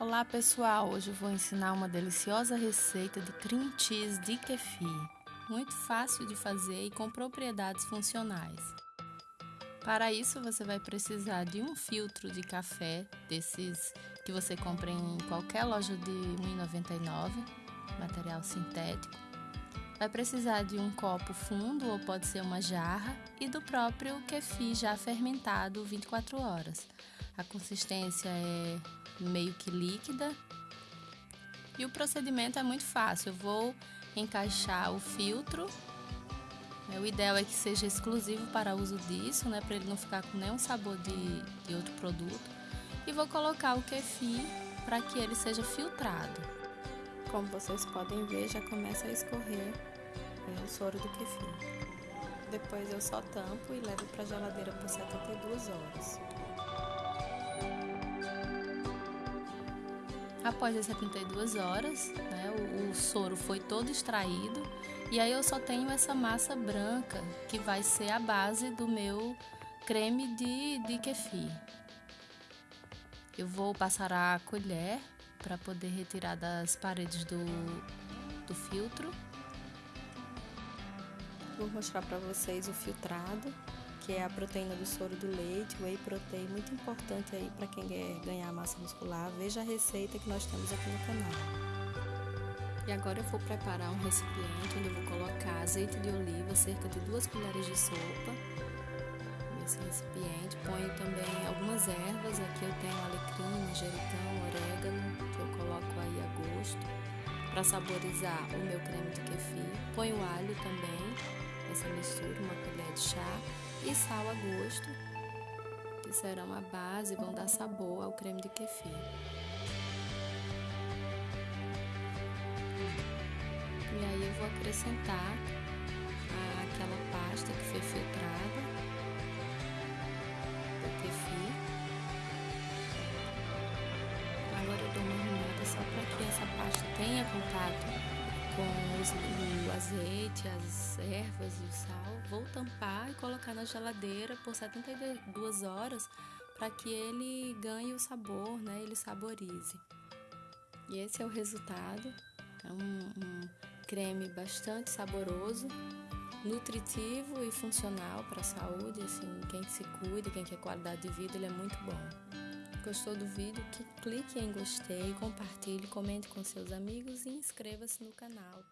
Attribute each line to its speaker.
Speaker 1: Olá pessoal, hoje eu vou ensinar uma deliciosa receita de cream cheese de kefir. Muito fácil de fazer e com propriedades funcionais. Para isso você vai precisar de um filtro de café, desses que você compra em qualquer loja de R$ 1,99, material sintético. Vai precisar de um copo fundo ou pode ser uma jarra e do próprio kefir já fermentado 24 horas. A consistência é meio que líquida. E o procedimento é muito fácil. Eu vou encaixar o filtro. É, o ideal é que seja exclusivo para uso disso, né, para ele não ficar com nenhum sabor de, de outro produto. E vou colocar o kefir para que ele seja filtrado. Como vocês podem ver, já começa a escorrer é, o soro do kefir. Depois eu só tampo e levo para a geladeira por 72 horas. Após as 72 horas, né, o, o, soro foi todo extraído e aí eu só tenho essa massa branca que vai ser a base do meu creme de, de kefir. Eu vou passar a colher para poder retirar das paredes do, do filtro. Vou mostrar para vocês o filtrado que é a proteína do soro do leite, whey protein, muito importante aí para quem quer ganhar massa muscular. Veja a receita que nós temos aqui no canal. E agora eu vou preparar um recipiente onde eu vou colocar azeite de oliva, cerca de duas colheres de sopa nesse recipiente. Ponho também algumas ervas, aqui eu tenho alecrim, manjericão, orégano, que eu coloco aí a gosto para saborizar o meu creme de kefir. Ponho alho também, essa mistura, uma colher de chá e sal a gosto, que serão a base e vão dar sabor ao creme de kefir. E aí eu vou acrescentar aquela pasta que foi filtrada do kefir. Agora eu dou uma arrumada só para que essa pasta tenha contato com o azeite, as ervas e o sal. Vou tampar e colocar na geladeira por 72 horas para que ele ganhe o sabor, né? Ele saborize. E esse é o resultado. É um, um creme bastante saboroso, nutritivo e funcional para a saúde. Assim, quem se cuida, quem quer qualidade de vida, ele é muito bom. Gostou do vídeo? clique em gostei, compartilhe, comente com seus amigos e inscreva-se no canal.